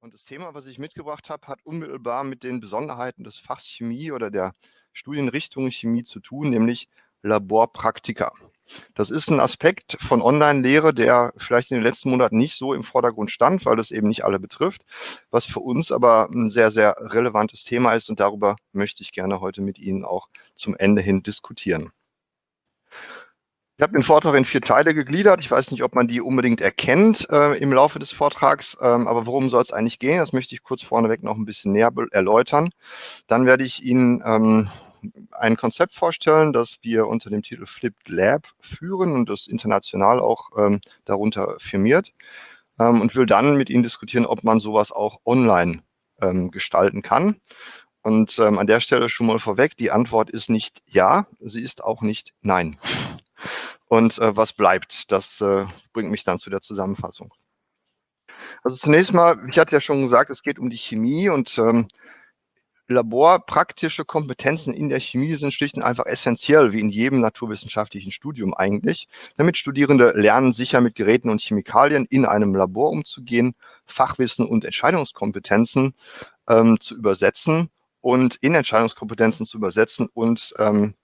Und das Thema, was ich mitgebracht habe, hat unmittelbar mit den Besonderheiten des Fachs Chemie oder der Studienrichtung Chemie zu tun, nämlich Laborpraktika. Das ist ein Aspekt von Online-Lehre, der vielleicht in den letzten Monaten nicht so im Vordergrund stand, weil das eben nicht alle betrifft, was für uns aber ein sehr, sehr relevantes Thema ist und darüber möchte ich gerne heute mit Ihnen auch zum Ende hin diskutieren. Ich habe den Vortrag in vier Teile gegliedert. Ich weiß nicht, ob man die unbedingt erkennt äh, im Laufe des Vortrags, ähm, aber worum soll es eigentlich gehen? Das möchte ich kurz vorneweg noch ein bisschen näher erläutern. Dann werde ich Ihnen ähm, ein Konzept vorstellen, das wir unter dem Titel Flipped Lab führen und das international auch ähm, darunter firmiert ähm, und will dann mit Ihnen diskutieren, ob man sowas auch online ähm, gestalten kann. Und ähm, an der Stelle schon mal vorweg, die Antwort ist nicht ja, sie ist auch nicht nein. Und äh, was bleibt, das äh, bringt mich dann zu der Zusammenfassung. Also zunächst mal, ich hatte ja schon gesagt, es geht um die Chemie und ähm, laborpraktische Kompetenzen in der Chemie sind schlicht und einfach essentiell, wie in jedem naturwissenschaftlichen Studium eigentlich, damit Studierende lernen, sicher mit Geräten und Chemikalien in einem Labor umzugehen, Fachwissen und Entscheidungskompetenzen ähm, zu übersetzen und in Entscheidungskompetenzen zu übersetzen und ähm,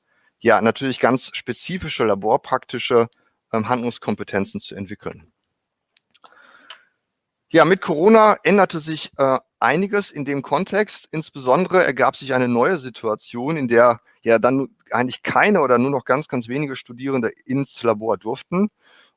ja, natürlich ganz spezifische laborpraktische ähm, Handlungskompetenzen zu entwickeln. Ja, mit Corona änderte sich äh, einiges in dem Kontext. Insbesondere ergab sich eine neue Situation, in der ja dann eigentlich keine oder nur noch ganz, ganz wenige Studierende ins Labor durften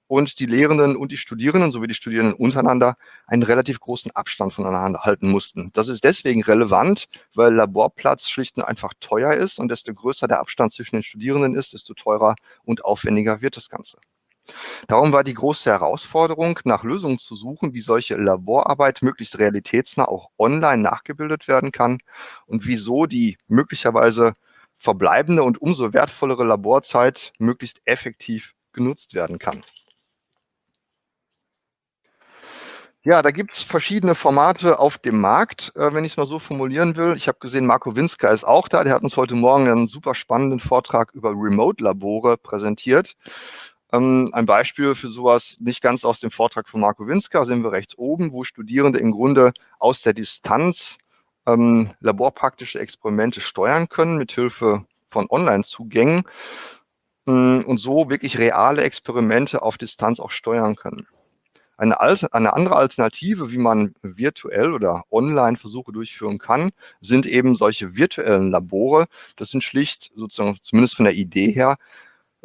und die Lehrenden und die Studierenden sowie die Studierenden untereinander einen relativ großen Abstand voneinander halten mussten. Das ist deswegen relevant, weil Laborplatz schlicht und einfach teuer ist und desto größer der Abstand zwischen den Studierenden ist, desto teurer und aufwendiger wird das Ganze. Darum war die große Herausforderung, nach Lösungen zu suchen, wie solche Laborarbeit möglichst realitätsnah auch online nachgebildet werden kann und wieso die möglicherweise verbleibende und umso wertvollere Laborzeit möglichst effektiv genutzt werden kann. Ja, da gibt es verschiedene Formate auf dem Markt, äh, wenn ich es mal so formulieren will. Ich habe gesehen, Marco Winska ist auch da. Der hat uns heute Morgen einen super spannenden Vortrag über Remote-Labore präsentiert. Ähm, ein Beispiel für sowas, nicht ganz aus dem Vortrag von Marco Winska, sind wir rechts oben, wo Studierende im Grunde aus der Distanz ähm, laborpraktische Experimente steuern können, mithilfe von Online-Zugängen ähm, und so wirklich reale Experimente auf Distanz auch steuern können. Eine, eine, andere Alternative, wie man virtuell oder online Versuche durchführen kann, sind eben solche virtuellen Labore. Das sind schlicht, sozusagen zumindest von der Idee her,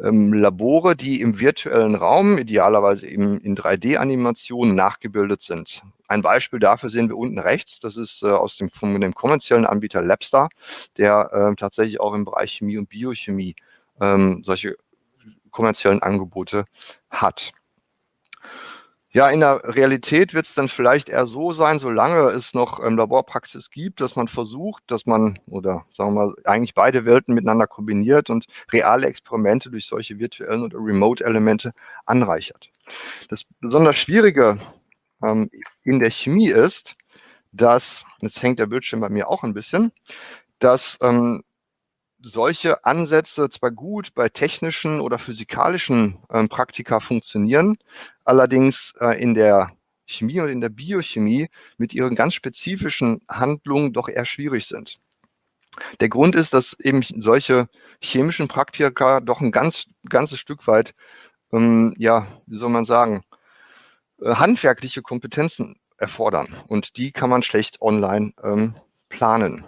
ähm, Labore, die im virtuellen Raum, idealerweise eben in 3D-Animationen nachgebildet sind. Ein Beispiel dafür sehen wir unten rechts. Das ist äh, aus dem, von dem kommerziellen Anbieter Labstar, der äh, tatsächlich auch im Bereich Chemie und Biochemie ähm, solche kommerziellen Angebote hat. Ja, in der Realität wird es dann vielleicht eher so sein, solange es noch ähm, Laborpraxis gibt, dass man versucht, dass man, oder sagen wir mal, eigentlich beide Welten miteinander kombiniert und reale Experimente durch solche virtuellen oder Remote-Elemente anreichert. Das besonders Schwierige ähm, in der Chemie ist, dass, jetzt hängt der Bildschirm bei mir auch ein bisschen, dass ähm, solche Ansätze zwar gut bei technischen oder physikalischen ähm, Praktika funktionieren, allerdings äh, in der Chemie und in der Biochemie mit ihren ganz spezifischen Handlungen doch eher schwierig sind. Der Grund ist, dass eben solche chemischen Praktika doch ein ganz, ganzes Stück weit, ähm, ja, wie soll man sagen, äh, handwerkliche Kompetenzen erfordern. Und die kann man schlecht online ähm, planen.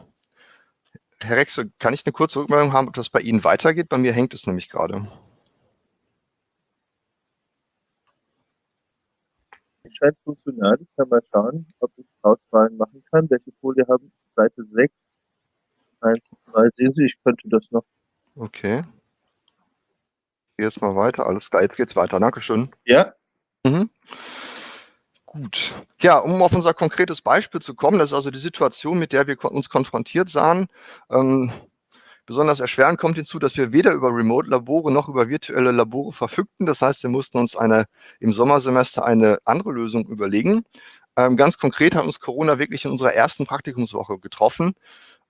Herr Rexel, kann ich eine kurze Rückmeldung haben, ob das bei Ihnen weitergeht? Bei mir hängt es nämlich gerade. Es scheint funktional. Ich kann mal schauen, ob ich Auswahlen machen kann. Welche Folie haben Seite 6? 1, 2, sehen Sie, ich könnte das noch. Okay. Ich gehe jetzt mal weiter. Alles klar, jetzt geht's weiter. Dankeschön. Ja. Mhm. Gut. Ja, um auf unser konkretes Beispiel zu kommen, das ist also die Situation, mit der wir uns konfrontiert sahen. Ähm, besonders erschwerend kommt hinzu, dass wir weder über Remote-Labore noch über virtuelle Labore verfügten. Das heißt, wir mussten uns eine, im Sommersemester eine andere Lösung überlegen. Ähm, ganz konkret hat uns Corona wirklich in unserer ersten Praktikumswoche getroffen.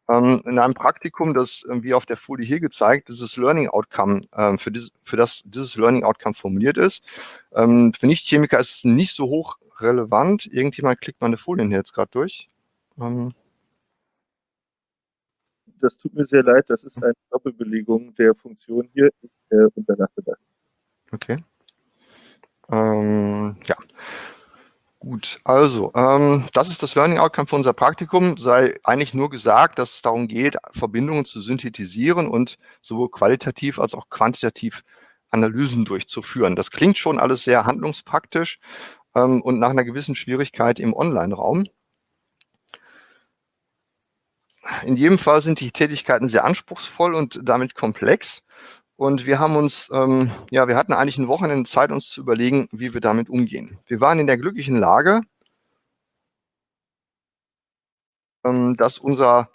Ähm, in einem Praktikum, das äh, wie auf der Folie hier gezeigt, dieses Learning Outcome, ähm, für, dieses, für das dieses Learning Outcome formuliert ist. Ähm, für Nichtchemiker ist es nicht so hoch relevant. Irgendjemand klickt meine Folien hier jetzt gerade durch. Ähm, das tut mir sehr leid, das ist eine Doppelbelegung der Funktion hier. Ich äh, unterlasse das. Okay. Ähm, ja. Gut, also ähm, das ist das Learning Outcome für unser Praktikum. Sei eigentlich nur gesagt, dass es darum geht, Verbindungen zu synthetisieren und sowohl qualitativ als auch quantitativ Analysen durchzuführen. Das klingt schon alles sehr handlungspraktisch ähm, und nach einer gewissen Schwierigkeit im Online-Raum. In jedem Fall sind die Tätigkeiten sehr anspruchsvoll und damit komplex. Und wir haben uns, ähm, ja, wir hatten eigentlich ein Wochenende Zeit, uns zu überlegen, wie wir damit umgehen. Wir waren in der glücklichen Lage, ähm, dass unser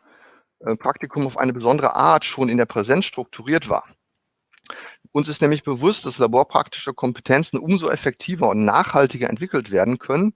äh, Praktikum auf eine besondere Art schon in der Präsenz strukturiert war. Uns ist nämlich bewusst, dass laborpraktische Kompetenzen umso effektiver und nachhaltiger entwickelt werden können,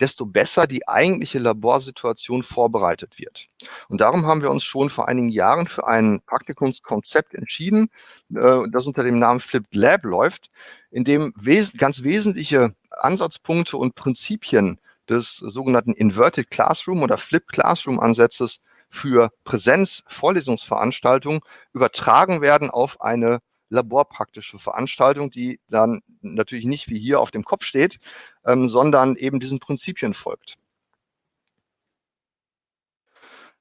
desto besser die eigentliche Laborsituation vorbereitet wird. Und darum haben wir uns schon vor einigen Jahren für ein Praktikumskonzept entschieden, äh, das unter dem Namen Flipped Lab läuft, in dem ganz wesentliche Ansatzpunkte und Prinzipien des sogenannten Inverted Classroom oder Flipped Classroom Ansatzes für Präsenz-Vorlesungsveranstaltungen übertragen werden auf eine laborpraktische Veranstaltung, die dann natürlich nicht wie hier auf dem Kopf steht, ähm, sondern eben diesen Prinzipien folgt.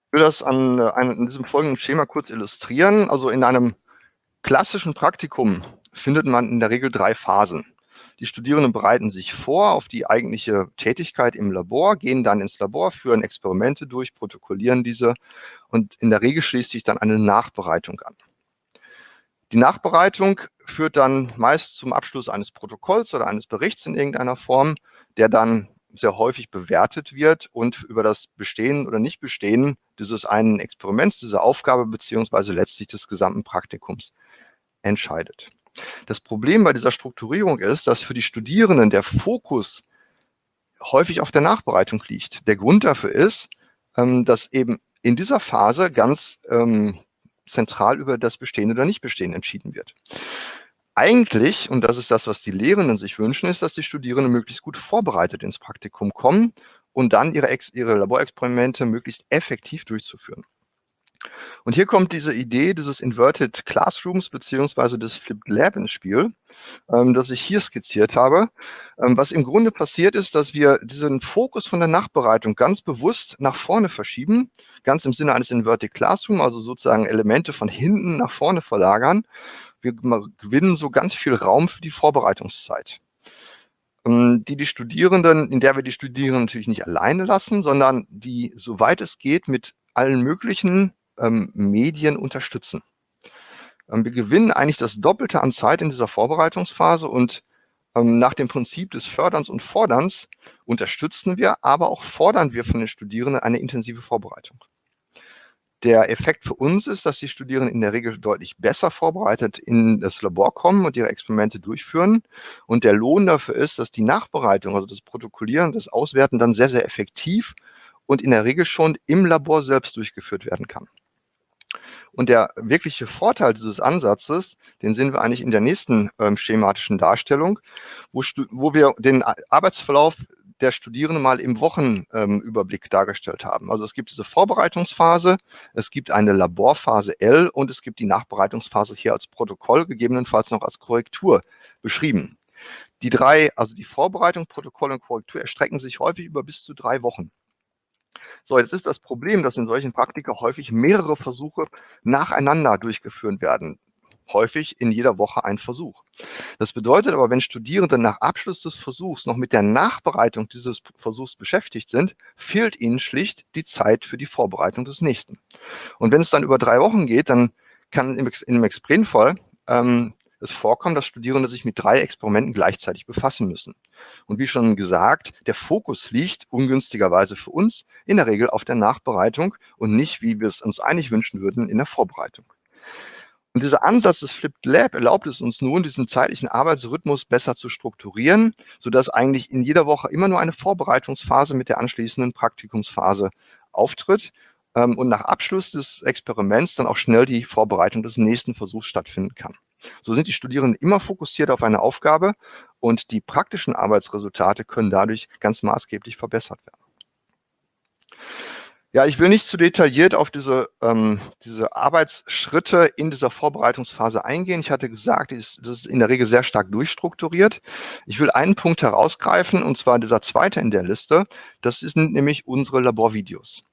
Ich will das an, äh, an diesem folgenden Schema kurz illustrieren. Also in einem klassischen Praktikum findet man in der Regel drei Phasen. Die Studierenden bereiten sich vor auf die eigentliche Tätigkeit im Labor, gehen dann ins Labor, führen Experimente durch, protokollieren diese und in der Regel schließt sich dann eine Nachbereitung an. Die Nachbereitung führt dann meist zum Abschluss eines Protokolls oder eines Berichts in irgendeiner Form, der dann sehr häufig bewertet wird und über das Bestehen oder Nichtbestehen dieses einen Experiments, dieser Aufgabe beziehungsweise letztlich des gesamten Praktikums entscheidet. Das Problem bei dieser Strukturierung ist, dass für die Studierenden der Fokus häufig auf der Nachbereitung liegt. Der Grund dafür ist, ähm, dass eben in dieser Phase ganz ähm, zentral über das Bestehen oder Nichtbestehen entschieden wird. Eigentlich, und das ist das, was die Lehrenden sich wünschen, ist, dass die Studierenden möglichst gut vorbereitet ins Praktikum kommen und dann ihre, Ex ihre Laborexperimente möglichst effektiv durchzuführen. Und hier kommt diese Idee dieses Inverted Classrooms beziehungsweise des Flipped Lab ins Spiel, ähm, das ich hier skizziert habe. Ähm, was im Grunde passiert ist, dass wir diesen Fokus von der Nachbereitung ganz bewusst nach vorne verschieben, ganz im Sinne eines Inverted Classroom, also sozusagen Elemente von hinten nach vorne verlagern. Wir gewinnen so ganz viel Raum für die Vorbereitungszeit ähm, die die Studierenden, in der wir die Studierenden natürlich nicht alleine lassen, sondern die, soweit es geht, mit allen möglichen ähm, Medien unterstützen. Ähm, wir gewinnen eigentlich das Doppelte an Zeit in dieser Vorbereitungsphase und ähm, nach dem Prinzip des Förderns und Forderns unterstützen wir, aber auch fordern wir von den Studierenden eine intensive Vorbereitung. Der Effekt für uns ist, dass die Studierenden in der Regel deutlich besser vorbereitet in das Labor kommen und ihre Experimente durchführen. Und der Lohn dafür ist, dass die Nachbereitung, also das Protokollieren, das Auswerten dann sehr, sehr effektiv und in der Regel schon im Labor selbst durchgeführt werden kann. Und der wirkliche Vorteil dieses Ansatzes, den sehen wir eigentlich in der nächsten ähm, schematischen Darstellung, wo, wo wir den Arbeitsverlauf der Studierenden mal im Wochenüberblick ähm, dargestellt haben. Also es gibt diese Vorbereitungsphase, es gibt eine Laborphase L und es gibt die Nachbereitungsphase hier als Protokoll, gegebenenfalls noch als Korrektur beschrieben. Die drei, also die Vorbereitung, Protokoll und Korrektur erstrecken sich häufig über bis zu drei Wochen. So, jetzt ist das Problem, dass in solchen Praktika häufig mehrere Versuche nacheinander durchgeführt werden. Häufig in jeder Woche ein Versuch. Das bedeutet aber, wenn Studierende nach Abschluss des Versuchs noch mit der Nachbereitung dieses Versuchs beschäftigt sind, fehlt ihnen schlicht die Zeit für die Vorbereitung des nächsten. Und wenn es dann über drei Wochen geht, dann kann im, im Expremfall ähm, es vorkommen, dass Studierende sich mit drei Experimenten gleichzeitig befassen müssen. Und wie schon gesagt, der Fokus liegt ungünstigerweise für uns in der Regel auf der Nachbereitung und nicht, wie wir es uns eigentlich wünschen würden, in der Vorbereitung. Und dieser Ansatz des Flipped Lab erlaubt es uns nun, diesen zeitlichen Arbeitsrhythmus besser zu strukturieren, sodass eigentlich in jeder Woche immer nur eine Vorbereitungsphase mit der anschließenden Praktikumsphase auftritt ähm, und nach Abschluss des Experiments dann auch schnell die Vorbereitung des nächsten Versuchs stattfinden kann. So sind die Studierenden immer fokussiert auf eine Aufgabe und die praktischen Arbeitsresultate können dadurch ganz maßgeblich verbessert werden. Ja, ich will nicht zu detailliert auf diese, ähm, diese Arbeitsschritte in dieser Vorbereitungsphase eingehen. Ich hatte gesagt, das ist in der Regel sehr stark durchstrukturiert. Ich will einen Punkt herausgreifen, und zwar dieser zweite in der Liste. Das sind nämlich unsere Laborvideos.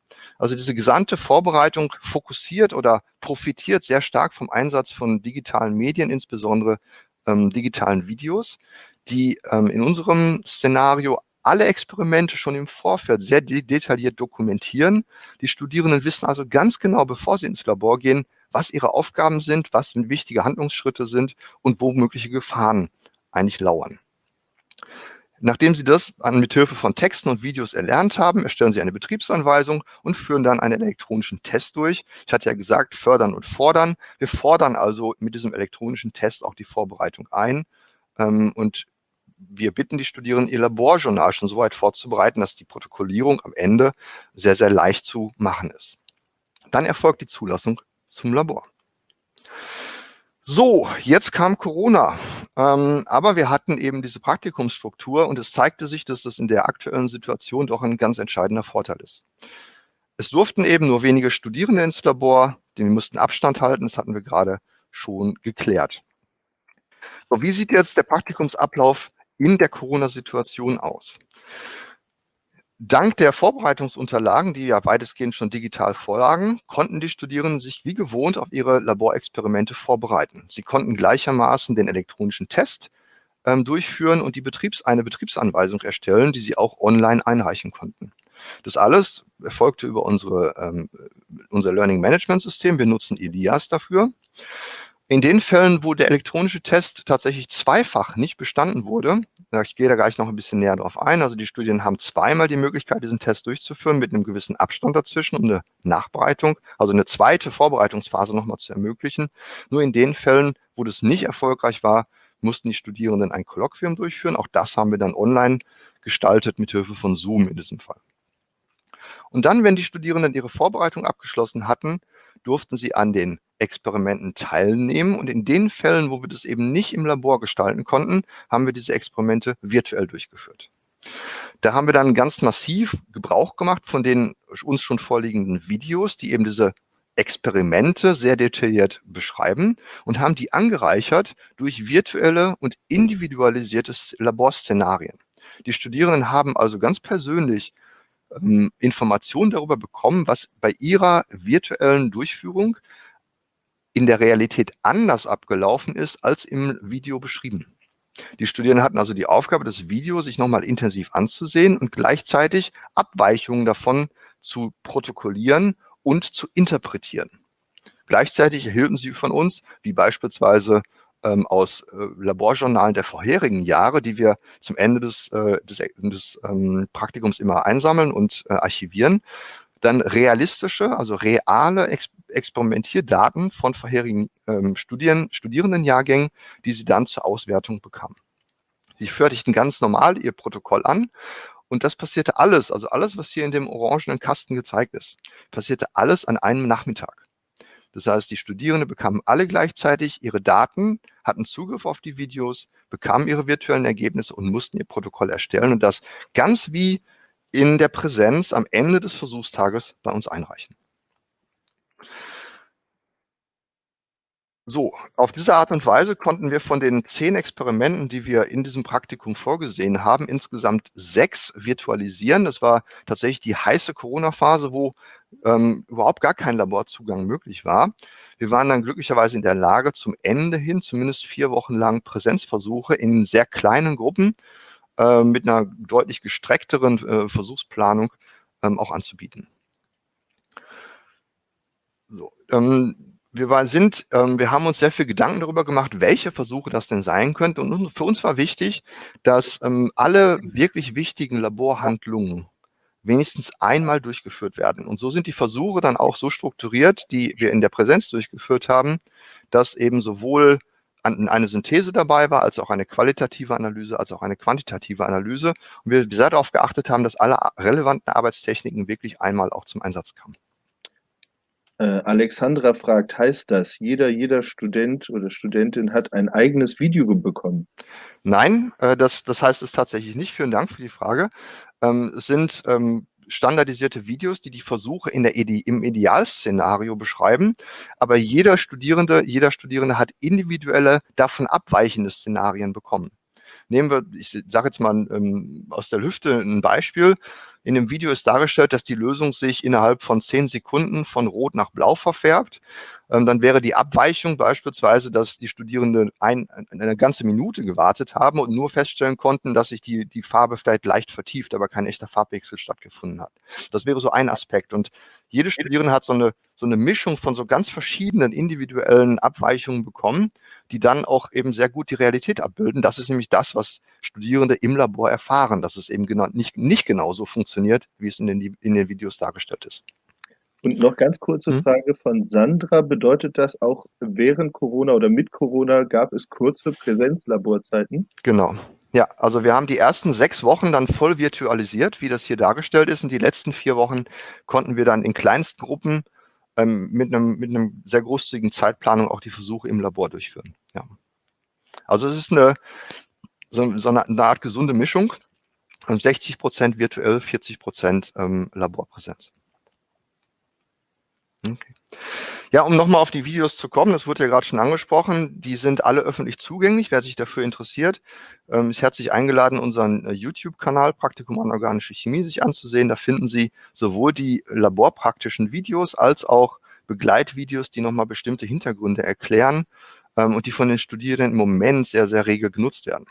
Also diese gesamte Vorbereitung fokussiert oder profitiert sehr stark vom Einsatz von digitalen Medien, insbesondere ähm, digitalen Videos, die ähm, in unserem Szenario alle Experimente schon im Vorfeld sehr de detailliert dokumentieren. Die Studierenden wissen also ganz genau, bevor sie ins Labor gehen, was ihre Aufgaben sind, was wichtige Handlungsschritte sind und wo mögliche Gefahren eigentlich lauern. Nachdem Sie das mit Hilfe von Texten und Videos erlernt haben, erstellen Sie eine Betriebsanweisung und führen dann einen elektronischen Test durch. Ich hatte ja gesagt, fördern und fordern. Wir fordern also mit diesem elektronischen Test auch die Vorbereitung ein ähm, und wir bitten die Studierenden, ihr Laborjournal schon so weit vorzubereiten, dass die Protokollierung am Ende sehr, sehr leicht zu machen ist. Dann erfolgt die Zulassung zum Labor. So, jetzt kam Corona, ähm, aber wir hatten eben diese Praktikumsstruktur und es zeigte sich, dass das in der aktuellen Situation doch ein ganz entscheidender Vorteil ist. Es durften eben nur wenige Studierende ins Labor, wir mussten Abstand halten, das hatten wir gerade schon geklärt. So, wie sieht jetzt der Praktikumsablauf in der Corona-Situation aus? Dank der Vorbereitungsunterlagen, die ja weitestgehend schon digital vorlagen, konnten die Studierenden sich wie gewohnt auf ihre Laborexperimente vorbereiten. Sie konnten gleichermaßen den elektronischen Test ähm, durchführen und die Betriebs eine Betriebsanweisung erstellen, die sie auch online einreichen konnten. Das alles erfolgte über unsere, ähm, unser Learning Management System. Wir nutzen Elias dafür. In den Fällen, wo der elektronische Test tatsächlich zweifach nicht bestanden wurde, ich gehe da gleich noch ein bisschen näher drauf ein, also die Studien haben zweimal die Möglichkeit, diesen Test durchzuführen mit einem gewissen Abstand dazwischen, um eine Nachbereitung, also eine zweite Vorbereitungsphase nochmal zu ermöglichen. Nur in den Fällen, wo das nicht erfolgreich war, mussten die Studierenden ein Kolloquium durchführen. Auch das haben wir dann online gestaltet mit Hilfe von Zoom in diesem Fall. Und dann, wenn die Studierenden ihre Vorbereitung abgeschlossen hatten, durften sie an den Experimenten teilnehmen. Und in den Fällen, wo wir das eben nicht im Labor gestalten konnten, haben wir diese Experimente virtuell durchgeführt. Da haben wir dann ganz massiv Gebrauch gemacht von den uns schon vorliegenden Videos, die eben diese Experimente sehr detailliert beschreiben und haben die angereichert durch virtuelle und individualisierte Laborszenarien. Die Studierenden haben also ganz persönlich ähm, Informationen darüber bekommen, was bei ihrer virtuellen Durchführung in der Realität anders abgelaufen ist als im Video beschrieben. Die Studierenden hatten also die Aufgabe, das Video sich nochmal intensiv anzusehen und gleichzeitig Abweichungen davon zu protokollieren und zu interpretieren. Gleichzeitig erhielten sie von uns, wie beispielsweise ähm, aus äh, Laborjournalen der vorherigen Jahre, die wir zum Ende des, äh, des, des ähm, Praktikums immer einsammeln und äh, archivieren, dann realistische, also reale Ex Experimentierdaten von vorherigen ähm, Studien, Studierendenjahrgängen, die sie dann zur Auswertung bekamen. Sie fertigten ganz normal ihr Protokoll an und das passierte alles, also alles, was hier in dem orangenen Kasten gezeigt ist, passierte alles an einem Nachmittag. Das heißt, die Studierenden bekamen alle gleichzeitig ihre Daten, hatten Zugriff auf die Videos, bekamen ihre virtuellen Ergebnisse und mussten ihr Protokoll erstellen und das ganz wie in der Präsenz am Ende des Versuchstages bei uns einreichen. So, auf diese Art und Weise konnten wir von den zehn Experimenten, die wir in diesem Praktikum vorgesehen haben, insgesamt sechs virtualisieren. Das war tatsächlich die heiße Corona-Phase, wo ähm, überhaupt gar kein Laborzugang möglich war. Wir waren dann glücklicherweise in der Lage, zum Ende hin zumindest vier Wochen lang Präsenzversuche in sehr kleinen Gruppen äh, mit einer deutlich gestreckteren äh, Versuchsplanung ähm, auch anzubieten. So, ähm, wir war, sind, ähm, wir haben uns sehr viel Gedanken darüber gemacht, welche Versuche das denn sein könnte. Und für uns war wichtig, dass ähm, alle wirklich wichtigen Laborhandlungen wenigstens einmal durchgeführt werden. Und so sind die Versuche dann auch so strukturiert, die wir in der Präsenz durchgeführt haben, dass eben sowohl eine Synthese dabei war, als auch eine qualitative Analyse, als auch eine quantitative Analyse. Und wir sehr darauf geachtet haben, dass alle relevanten Arbeitstechniken wirklich einmal auch zum Einsatz kamen. Äh, Alexandra fragt, heißt das, jeder, jeder Student oder Studentin hat ein eigenes Video bekommen? Nein, äh, das, das heißt es tatsächlich nicht. Vielen Dank für die Frage. Ähm, es sind ähm, standardisierte Videos, die die Versuche in der im Idealszenario beschreiben. Aber jeder Studierende, jeder Studierende hat individuelle, davon abweichende Szenarien bekommen. Nehmen wir, ich sage jetzt mal ähm, aus der Hüfte ein Beispiel. In dem Video ist dargestellt, dass die Lösung sich innerhalb von zehn Sekunden von Rot nach Blau verfärbt. Ähm, dann wäre die Abweichung beispielsweise, dass die Studierenden ein, eine ganze Minute gewartet haben und nur feststellen konnten, dass sich die, die Farbe vielleicht leicht vertieft, aber kein echter Farbwechsel stattgefunden hat. Das wäre so ein Aspekt. Und jede Studierende hat so eine, so eine Mischung von so ganz verschiedenen individuellen Abweichungen bekommen, die dann auch eben sehr gut die Realität abbilden. Das ist nämlich das, was Studierende im Labor erfahren, dass es eben genau, nicht, nicht genauso funktioniert, wie es in den, in den Videos dargestellt ist. Und noch ganz kurze mhm. Frage von Sandra. Bedeutet das auch während Corona oder mit Corona gab es kurze Präsenzlaborzeiten? Genau. Ja, also wir haben die ersten sechs Wochen dann voll virtualisiert, wie das hier dargestellt ist. Und die letzten vier Wochen konnten wir dann in Kleinstgruppen ähm, mit, einem, mit einem sehr großzügigen Zeitplanung auch die Versuche im Labor durchführen. Ja. Also es ist eine, so, so eine, eine, Art gesunde Mischung. 60 Prozent virtuell, 40 Prozent ähm, Laborpräsenz. Okay. Ja, um nochmal auf die Videos zu kommen, das wurde ja gerade schon angesprochen, die sind alle öffentlich zugänglich. Wer sich dafür interessiert, ähm, ist herzlich eingeladen, unseren äh, YouTube-Kanal Praktikum an organische Chemie sich anzusehen. Da finden Sie sowohl die laborpraktischen Videos als auch Begleitvideos, die nochmal bestimmte Hintergründe erklären ähm, und die von den Studierenden im Moment sehr, sehr rege genutzt werden.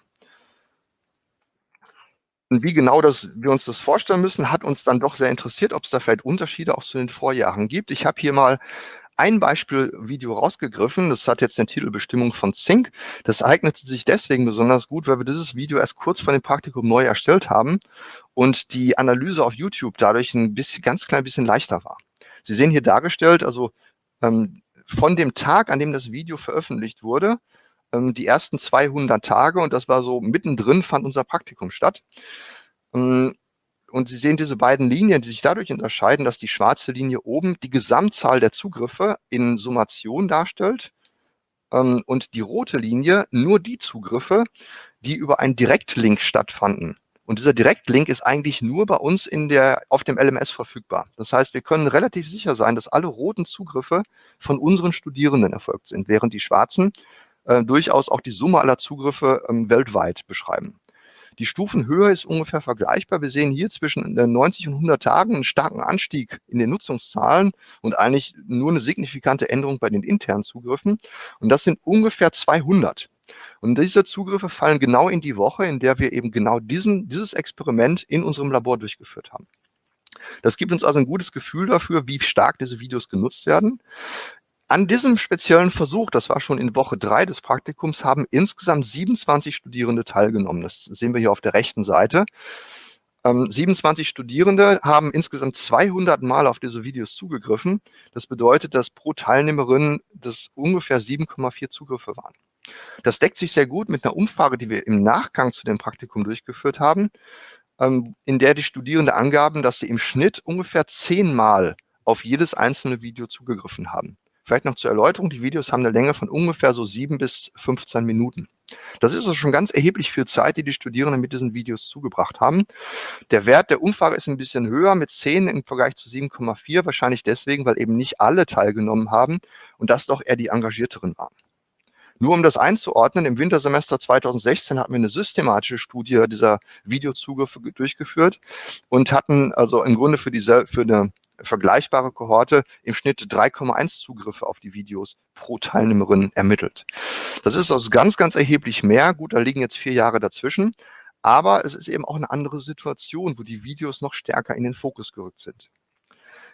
Und wie genau das, wir uns das vorstellen müssen, hat uns dann doch sehr interessiert, ob es da vielleicht Unterschiede auch zu den Vorjahren gibt. Ich habe hier mal ein Beispielvideo rausgegriffen. Das hat jetzt den Titel Bestimmung von Zink. Das eignete sich deswegen besonders gut, weil wir dieses Video erst kurz vor dem Praktikum neu erstellt haben und die Analyse auf YouTube dadurch ein bisschen, ganz klein bisschen leichter war. Sie sehen hier dargestellt, also ähm, von dem Tag, an dem das Video veröffentlicht wurde, ähm, die ersten 200 Tage und das war so mittendrin fand unser Praktikum statt. Ähm, und Sie sehen diese beiden Linien, die sich dadurch unterscheiden, dass die schwarze Linie oben die Gesamtzahl der Zugriffe in Summation darstellt ähm, und die rote Linie nur die Zugriffe, die über einen Direktlink stattfanden. Und dieser Direktlink ist eigentlich nur bei uns in der, auf dem LMS verfügbar. Das heißt, wir können relativ sicher sein, dass alle roten Zugriffe von unseren Studierenden erfolgt sind, während die schwarzen äh, durchaus auch die Summe aller Zugriffe ähm, weltweit beschreiben. Die Stufenhöhe ist ungefähr vergleichbar. Wir sehen hier zwischen 90 äh, und 100 Tagen einen starken Anstieg in den Nutzungszahlen und eigentlich nur eine signifikante Änderung bei den internen Zugriffen. Und das sind ungefähr 200. Und diese Zugriffe fallen genau in die Woche, in der wir eben genau diesen, dieses Experiment in unserem Labor durchgeführt haben. Das gibt uns also ein gutes Gefühl dafür, wie stark diese Videos genutzt werden. An diesem speziellen Versuch, das war schon in Woche drei des Praktikums, haben insgesamt 27 Studierende teilgenommen. Das sehen wir hier auf der rechten Seite. Ähm, 27 Studierende haben insgesamt 200 Mal auf diese Videos zugegriffen. Das bedeutet, dass pro Teilnehmerin das ungefähr 7,4 Zugriffe waren. Das deckt sich sehr gut mit einer Umfrage, die wir im Nachgang zu dem Praktikum durchgeführt haben, ähm, in der die Studierenden angaben, dass sie im Schnitt ungefähr zehnmal auf jedes einzelne Video zugegriffen haben. Vielleicht noch zur Erläuterung, die Videos haben eine Länge von ungefähr so sieben bis 15 Minuten. Das ist also schon ganz erheblich viel Zeit, die die Studierenden mit diesen Videos zugebracht haben. Der Wert der Umfrage ist ein bisschen höher mit 10 im Vergleich zu 7,4, wahrscheinlich deswegen, weil eben nicht alle teilgenommen haben und das doch eher die Engagierteren waren. Nur um das einzuordnen, im Wintersemester 2016 hatten wir eine systematische Studie dieser Videozugriffe durchgeführt und hatten also im Grunde für, diese, für eine vergleichbare Kohorte im Schnitt 3,1 Zugriffe auf die Videos pro Teilnehmerin ermittelt. Das ist also ganz, ganz erheblich mehr. Gut, da liegen jetzt vier Jahre dazwischen. Aber es ist eben auch eine andere Situation, wo die Videos noch stärker in den Fokus gerückt sind.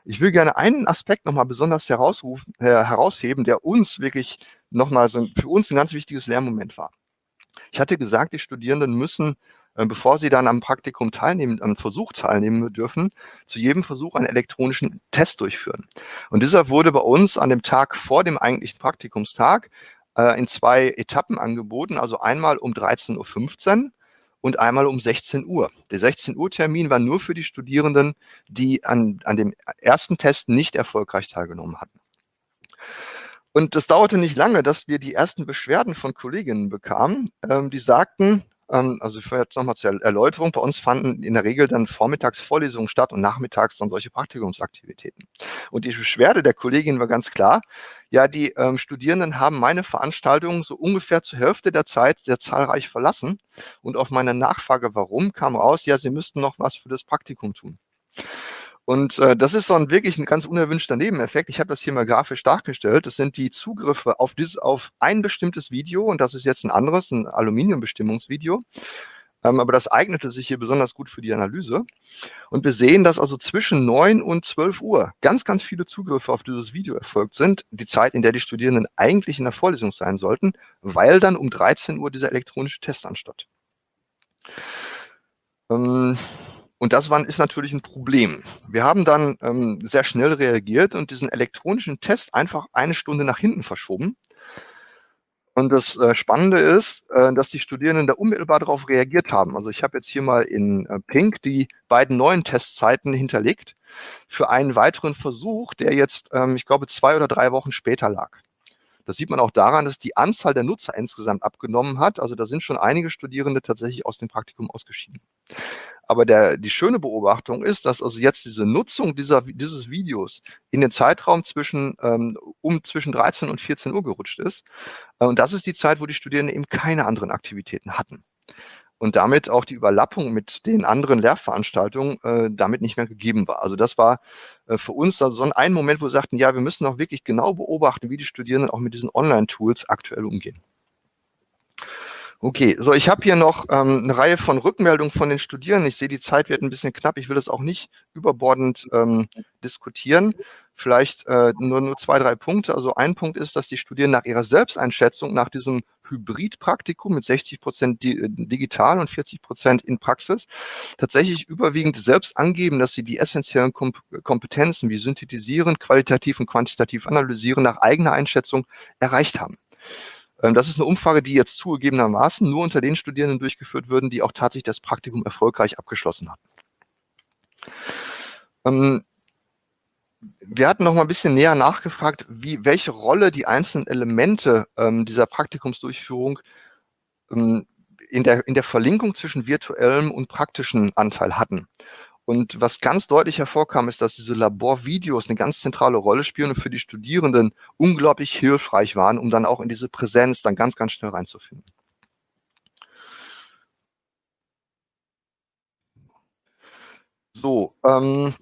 Ich will gerne einen Aspekt nochmal besonders herausrufen, äh, herausheben, der uns wirklich nochmal so für uns ein ganz wichtiges Lernmoment war. Ich hatte gesagt, die Studierenden müssen bevor sie dann am Praktikum teilnehmen, am Versuch teilnehmen dürfen, zu jedem Versuch einen elektronischen Test durchführen. Und dieser wurde bei uns an dem Tag vor dem eigentlichen Praktikumstag äh, in zwei Etappen angeboten, also einmal um 13.15 Uhr und einmal um 16 Uhr. Der 16 Uhr Termin war nur für die Studierenden, die an, an dem ersten Test nicht erfolgreich teilgenommen hatten. Und es dauerte nicht lange, dass wir die ersten Beschwerden von Kolleginnen bekamen, ähm, die sagten, ähm, also vielleicht nochmal zur Erläuterung, bei uns fanden in der Regel dann vormittags Vorlesungen statt und nachmittags dann solche Praktikumsaktivitäten. Und die Beschwerde der Kollegin war ganz klar, ja, die ähm, Studierenden haben meine Veranstaltungen so ungefähr zur Hälfte der Zeit sehr zahlreich verlassen. Und auf meine Nachfrage, warum, kam raus, ja, sie müssten noch was für das Praktikum tun. Und äh, das ist so ein wirklich ein ganz unerwünschter Nebeneffekt. Ich habe das hier mal grafisch dargestellt. Das sind die Zugriffe auf, dieses, auf ein bestimmtes Video und das ist jetzt ein anderes, ein Aluminiumbestimmungsvideo. Ähm, aber das eignete sich hier besonders gut für die Analyse. Und wir sehen, dass also zwischen 9 und 12 Uhr ganz, ganz viele Zugriffe auf dieses Video erfolgt sind. Die Zeit, in der die Studierenden eigentlich in der Vorlesung sein sollten, weil dann um 13 Uhr dieser elektronische Test anstatt. Ähm, und das war, ist natürlich ein Problem. Wir haben dann ähm, sehr schnell reagiert und diesen elektronischen Test einfach eine Stunde nach hinten verschoben. Und das äh, Spannende ist, äh, dass die Studierenden da unmittelbar darauf reagiert haben. Also ich habe jetzt hier mal in äh, Pink die beiden neuen Testzeiten hinterlegt für einen weiteren Versuch, der jetzt, ähm, ich glaube, zwei oder drei Wochen später lag. Das sieht man auch daran, dass die Anzahl der Nutzer insgesamt abgenommen hat. Also da sind schon einige Studierende tatsächlich aus dem Praktikum ausgeschieden. Aber der, die schöne Beobachtung ist, dass also jetzt diese Nutzung dieser, dieses Videos in den Zeitraum zwischen, ähm, um zwischen 13 und 14 Uhr gerutscht ist. Äh, und das ist die Zeit, wo die Studierenden eben keine anderen Aktivitäten hatten. Und damit auch die Überlappung mit den anderen Lehrveranstaltungen äh, damit nicht mehr gegeben war. Also das war äh, für uns also so ein Moment, wo wir sagten, ja, wir müssen auch wirklich genau beobachten, wie die Studierenden auch mit diesen Online-Tools aktuell umgehen. Okay, so ich habe hier noch ähm, eine Reihe von Rückmeldungen von den Studierenden. Ich sehe, die Zeit wird ein bisschen knapp. Ich will das auch nicht überbordend ähm, diskutieren. Vielleicht äh, nur, nur zwei, drei Punkte. Also ein Punkt ist, dass die Studierenden nach ihrer Selbsteinschätzung, nach diesem Hybridpraktikum mit 60 Prozent äh, digital und 40 Prozent in Praxis, tatsächlich überwiegend selbst angeben, dass sie die essentiellen Kompetenzen wie Synthetisieren, qualitativ und quantitativ analysieren nach eigener Einschätzung erreicht haben. Ähm, das ist eine Umfrage, die jetzt zugegebenermaßen nur unter den Studierenden durchgeführt würden, die auch tatsächlich das Praktikum erfolgreich abgeschlossen hatten. Ähm, wir hatten noch mal ein bisschen näher nachgefragt, wie, welche Rolle die einzelnen Elemente ähm, dieser Praktikumsdurchführung in, der, in der Verlinkung zwischen virtuellem und praktischen Anteil hatten. Und was ganz deutlich hervorkam, ist, dass diese Laborvideos eine ganz zentrale Rolle spielen und für die Studierenden unglaublich hilfreich waren, um dann auch in diese Präsenz dann ganz, ganz schnell reinzufinden. So, ähm,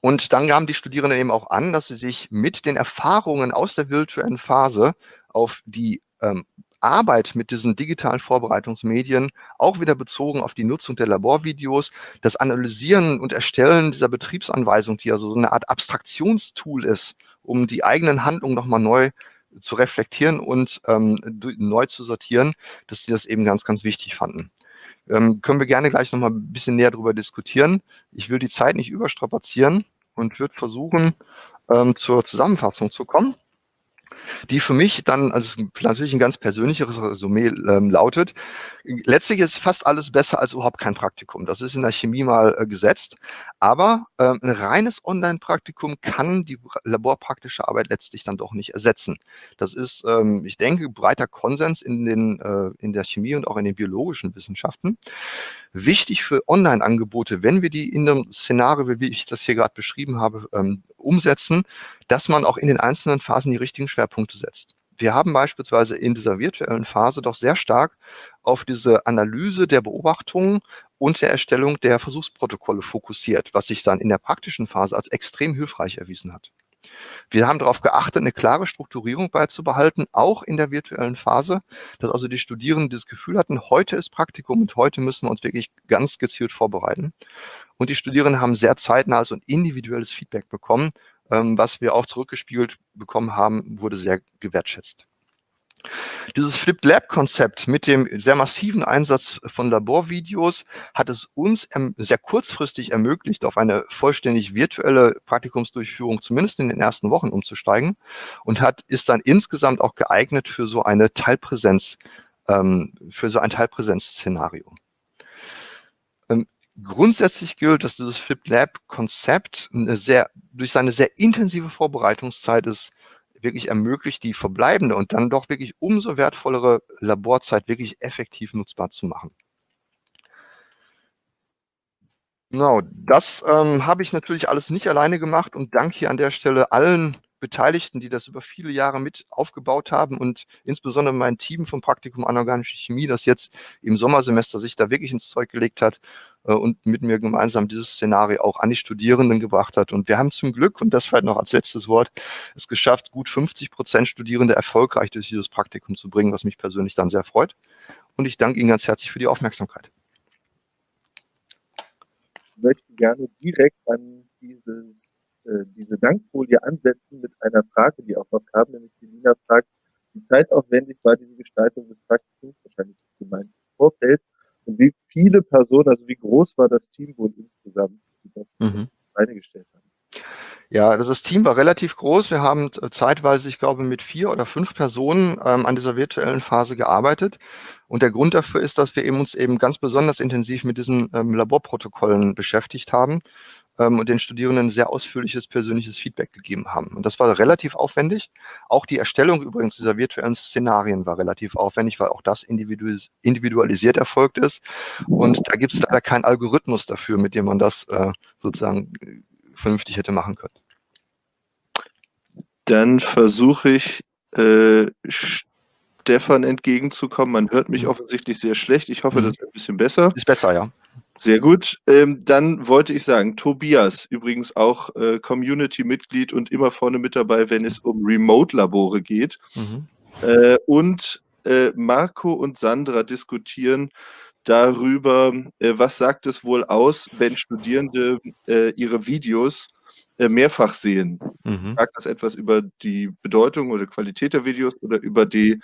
und dann gaben die Studierenden eben auch an, dass sie sich mit den Erfahrungen aus der virtuellen Phase auf die ähm, Arbeit mit diesen digitalen Vorbereitungsmedien, auch wieder bezogen auf die Nutzung der Laborvideos, das Analysieren und Erstellen dieser Betriebsanweisung, die also so eine Art Abstraktionstool ist, um die eigenen Handlungen nochmal neu zu reflektieren und ähm, neu zu sortieren, dass sie das eben ganz, ganz wichtig fanden. Ähm, können wir gerne gleich nochmal ein bisschen näher darüber diskutieren. Ich will die Zeit nicht überstrapazieren und würde versuchen, ähm, zur Zusammenfassung zu kommen die für mich dann, also natürlich ein ganz persönliches Resümee ähm, lautet, letztlich ist fast alles besser als überhaupt kein Praktikum. Das ist in der Chemie mal äh, gesetzt. Aber äh, ein reines Online-Praktikum kann die laborpraktische Arbeit letztlich dann doch nicht ersetzen. Das ist, ähm, ich denke, breiter Konsens in, den, äh, in der Chemie und auch in den biologischen Wissenschaften. Wichtig für Online-Angebote, wenn wir die in einem Szenario, wie ich das hier gerade beschrieben habe, ähm, umsetzen, dass man auch in den einzelnen Phasen die richtigen Schwerpunkte setzt. Wir haben beispielsweise in dieser virtuellen Phase doch sehr stark auf diese Analyse der Beobachtungen und der Erstellung der Versuchsprotokolle fokussiert, was sich dann in der praktischen Phase als extrem hilfreich erwiesen hat. Wir haben darauf geachtet, eine klare Strukturierung beizubehalten, auch in der virtuellen Phase, dass also die Studierenden das Gefühl hatten, heute ist Praktikum und heute müssen wir uns wirklich ganz gezielt vorbereiten. Und die Studierenden haben sehr zeitnahes und individuelles Feedback bekommen, ähm, was wir auch zurückgespiegelt bekommen haben, wurde sehr gewertschätzt. Dieses Flipped Lab Konzept mit dem sehr massiven Einsatz von Laborvideos hat es uns sehr kurzfristig ermöglicht, auf eine vollständig virtuelle Praktikumsdurchführung zumindest in den ersten Wochen umzusteigen und hat, ist dann insgesamt auch geeignet für so eine Teilpräsenz, ähm, für so ein Teilpräsenzszenario. Grundsätzlich gilt, dass dieses Flipped Lab Konzept sehr, durch seine sehr intensive Vorbereitungszeit ist wirklich ermöglicht, die verbleibende und dann doch wirklich umso wertvollere Laborzeit wirklich effektiv nutzbar zu machen. Genau, das ähm, habe ich natürlich alles nicht alleine gemacht und danke hier an der Stelle allen Beteiligten, die das über viele Jahre mit aufgebaut haben und insbesondere mein Team vom Praktikum Anorganische Chemie, das jetzt im Sommersemester sich da wirklich ins Zeug gelegt hat und mit mir gemeinsam dieses Szenario auch an die Studierenden gebracht hat. Und wir haben zum Glück, und das vielleicht noch als letztes Wort, es geschafft, gut 50 Prozent Studierende erfolgreich durch dieses Praktikum zu bringen, was mich persönlich dann sehr freut. Und ich danke Ihnen ganz herzlich für die Aufmerksamkeit. Ich möchte gerne direkt an diese äh, diese Dankfolie ansetzen mit einer Frage, die auch noch kam, nämlich die Nina fragt, wie zeitaufwendig war diese Gestaltung des Praktikums, wahrscheinlich gemeint im Vorfeld, und wie viele Personen, also wie groß war das Team wohl insgesamt, die das mhm. gestellt haben? Ja, das Team war relativ groß. Wir haben zeitweise, ich glaube, mit vier oder fünf Personen ähm, an dieser virtuellen Phase gearbeitet. Und der Grund dafür ist, dass wir eben uns eben ganz besonders intensiv mit diesen ähm, Laborprotokollen beschäftigt haben ähm, und den Studierenden sehr ausführliches persönliches Feedback gegeben haben. Und das war relativ aufwendig. Auch die Erstellung übrigens dieser virtuellen Szenarien war relativ aufwendig, weil auch das individualisiert erfolgt ist. Und da gibt es leider keinen Algorithmus dafür, mit dem man das äh, sozusagen äh, vernünftig hätte machen können. Dann versuche ich, äh, Stefan entgegenzukommen. Man hört mich mhm. offensichtlich sehr schlecht. Ich hoffe, mhm. das ist ein bisschen besser. Ist besser, ja. Sehr gut. Ähm, dann wollte ich sagen, Tobias, übrigens auch äh, Community-Mitglied und immer vorne mit dabei, wenn es um Remote-Labore geht. Mhm. Äh, und äh, Marco und Sandra diskutieren darüber, äh, was sagt es wohl aus, wenn Studierende äh, ihre Videos mehrfach sehen. Mhm. Sagt das etwas über die Bedeutung oder Qualität der Videos oder über die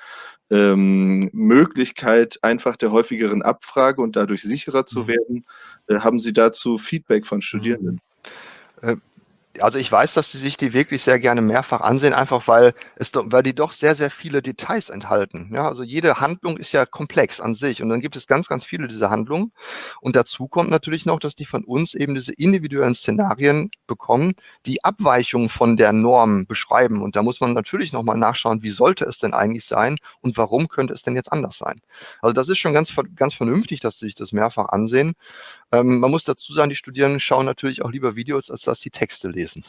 ähm, Möglichkeit einfach der häufigeren Abfrage und dadurch sicherer zu mhm. werden? Äh, haben Sie dazu Feedback von Studierenden? Äh, also ich weiß, dass sie sich die wirklich sehr gerne mehrfach ansehen, einfach weil es, weil die doch sehr, sehr viele Details enthalten. Ja, also jede Handlung ist ja komplex an sich und dann gibt es ganz, ganz viele dieser Handlungen. Und dazu kommt natürlich noch, dass die von uns eben diese individuellen Szenarien bekommen, die Abweichungen von der Norm beschreiben. Und da muss man natürlich nochmal nachschauen, wie sollte es denn eigentlich sein und warum könnte es denn jetzt anders sein? Also das ist schon ganz, ganz vernünftig, dass sie sich das mehrfach ansehen. Ähm, man muss dazu sagen, die Studierenden schauen natürlich auch lieber Videos, als dass sie Texte lesen.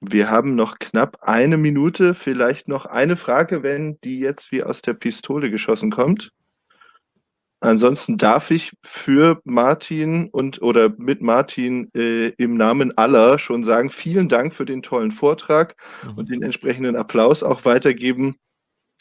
Wir haben noch knapp eine Minute, vielleicht noch eine Frage, wenn die jetzt wie aus der Pistole geschossen kommt. Ansonsten darf ich für Martin und oder mit Martin äh, im Namen aller schon sagen, vielen Dank für den tollen Vortrag mhm. und den entsprechenden Applaus auch weitergeben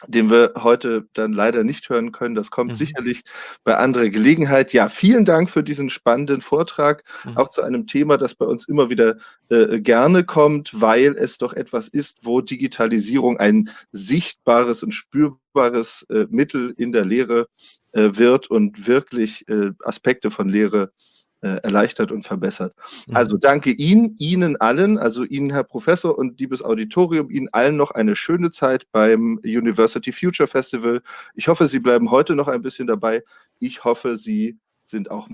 den wir heute dann leider nicht hören können. Das kommt mhm. sicherlich bei anderer Gelegenheit. Ja, vielen Dank für diesen spannenden Vortrag, mhm. auch zu einem Thema, das bei uns immer wieder äh, gerne kommt, weil es doch etwas ist, wo Digitalisierung ein sichtbares und spürbares äh, Mittel in der Lehre äh, wird und wirklich äh, Aspekte von Lehre äh, erleichtert und verbessert. Mhm. Also danke Ihnen, Ihnen allen, also Ihnen, Herr Professor und liebes Auditorium, Ihnen allen noch eine schöne Zeit beim University Future Festival. Ich hoffe, Sie bleiben heute noch ein bisschen dabei. Ich hoffe, Sie sind auch.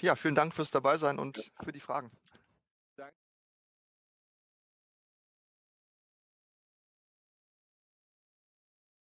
Ja, vielen Dank fürs Dabeisein und für die Fragen.